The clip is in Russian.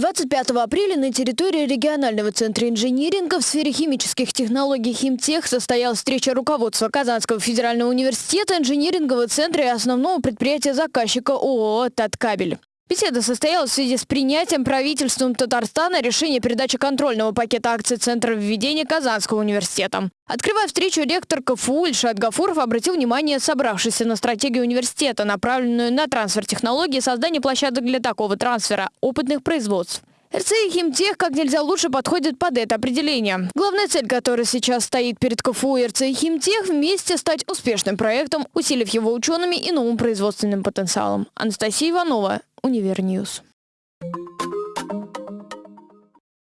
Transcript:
25 апреля на территории регионального центра инжиниринга в сфере химических технологий «Химтех» состоялась встреча руководства Казанского федерального университета, инжинирингового центра и основного предприятия заказчика ООО «Таткабель». Беседа состоялась в связи с принятием правительством Татарстана решения передачи контрольного пакета акций Центра введения Казанского университета. Открывая встречу, ректор КФУ Ильшат Гафуров обратил внимание собравшихся на стратегию университета, направленную на трансфер технологий и создание площадок для такого трансфера – опытных производств. РЦИ Химтех как нельзя лучше подходит под это определение. Главная цель, которая сейчас стоит перед КФУ и РЦИ Химтех – вместе стать успешным проектом, усилив его учеными и новым производственным потенциалом. Анастасия Иванова, Универньюз.